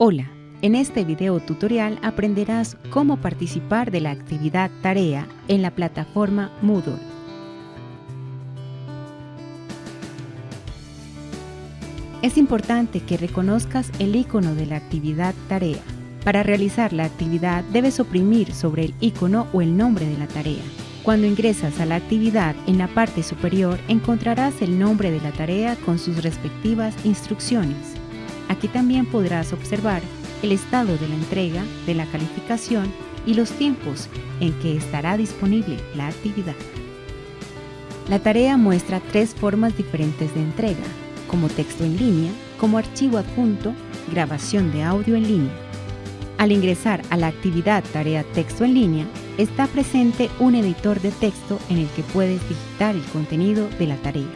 Hola, en este video tutorial aprenderás cómo participar de la actividad tarea en la plataforma Moodle. Es importante que reconozcas el icono de la actividad tarea. Para realizar la actividad debes oprimir sobre el icono o el nombre de la tarea. Cuando ingresas a la actividad, en la parte superior encontrarás el nombre de la tarea con sus respectivas instrucciones. Aquí también podrás observar el estado de la entrega, de la calificación y los tiempos en que estará disponible la actividad. La tarea muestra tres formas diferentes de entrega, como texto en línea, como archivo adjunto, grabación de audio en línea. Al ingresar a la actividad Tarea Texto en línea, está presente un editor de texto en el que puedes digitar el contenido de la tarea.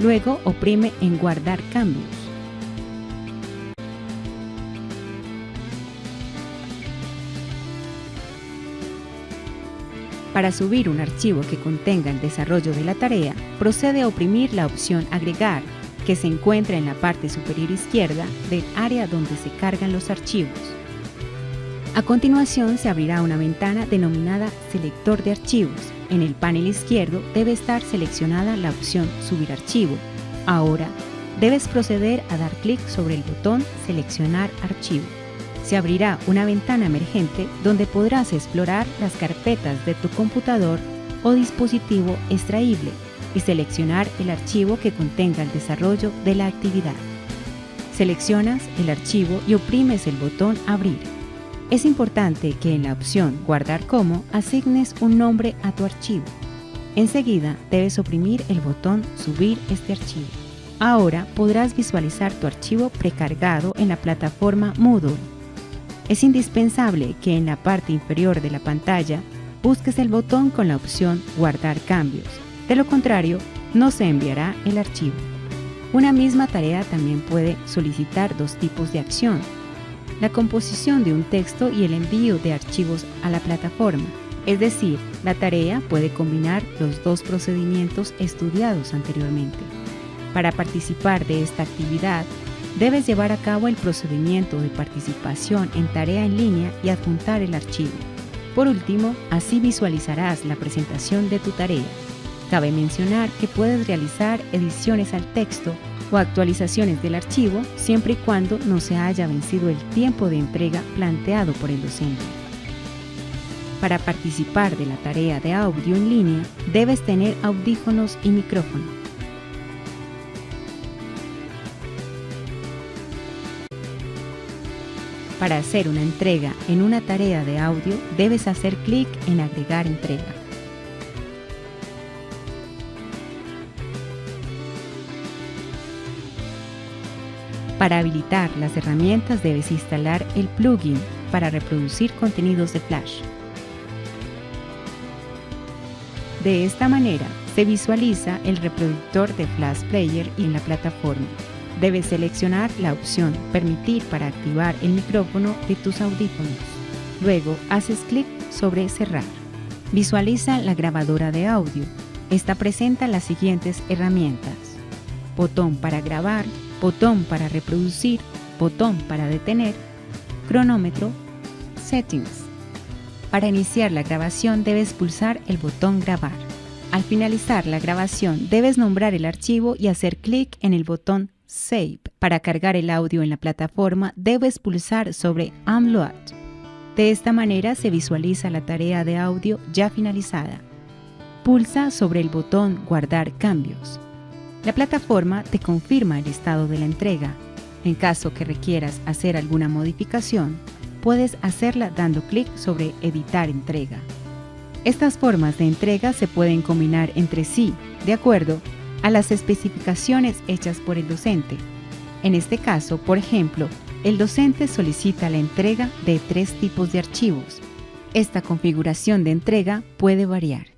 Luego oprime en Guardar cambios. Para subir un archivo que contenga el desarrollo de la tarea, procede a oprimir la opción Agregar, que se encuentra en la parte superior izquierda del área donde se cargan los archivos. A continuación se abrirá una ventana denominada Selector de archivos. En el panel izquierdo debe estar seleccionada la opción Subir archivo. Ahora, debes proceder a dar clic sobre el botón Seleccionar archivo se abrirá una ventana emergente donde podrás explorar las carpetas de tu computador o dispositivo extraíble y seleccionar el archivo que contenga el desarrollo de la actividad. Seleccionas el archivo y oprimes el botón Abrir. Es importante que en la opción Guardar como asignes un nombre a tu archivo. Enseguida debes oprimir el botón Subir este archivo. Ahora podrás visualizar tu archivo precargado en la plataforma Moodle es indispensable que en la parte inferior de la pantalla busques el botón con la opción Guardar cambios. De lo contrario, no se enviará el archivo. Una misma tarea también puede solicitar dos tipos de acción. La composición de un texto y el envío de archivos a la plataforma. Es decir, la tarea puede combinar los dos procedimientos estudiados anteriormente. Para participar de esta actividad, Debes llevar a cabo el procedimiento de participación en tarea en línea y adjuntar el archivo. Por último, así visualizarás la presentación de tu tarea. Cabe mencionar que puedes realizar ediciones al texto o actualizaciones del archivo siempre y cuando no se haya vencido el tiempo de entrega planteado por el docente. Para participar de la tarea de audio en línea, debes tener audífonos y micrófono. Para hacer una entrega en una tarea de audio, debes hacer clic en Agregar entrega. Para habilitar las herramientas debes instalar el plugin para reproducir contenidos de Flash. De esta manera, se visualiza el reproductor de Flash Player en la plataforma. Debes seleccionar la opción Permitir para activar el micrófono de tus audífonos. Luego haces clic sobre Cerrar. Visualiza la grabadora de audio. Esta presenta las siguientes herramientas. Botón para grabar, botón para reproducir, botón para detener, cronómetro, settings. Para iniciar la grabación debes pulsar el botón grabar. Al finalizar la grabación debes nombrar el archivo y hacer clic en el botón Save. Para cargar el audio en la plataforma, debes pulsar sobre Unload. De esta manera se visualiza la tarea de audio ya finalizada. Pulsa sobre el botón Guardar cambios. La plataforma te confirma el estado de la entrega. En caso que requieras hacer alguna modificación, puedes hacerla dando clic sobre Editar entrega. Estas formas de entrega se pueden combinar entre sí, de acuerdo a las especificaciones hechas por el docente. En este caso, por ejemplo, el docente solicita la entrega de tres tipos de archivos. Esta configuración de entrega puede variar.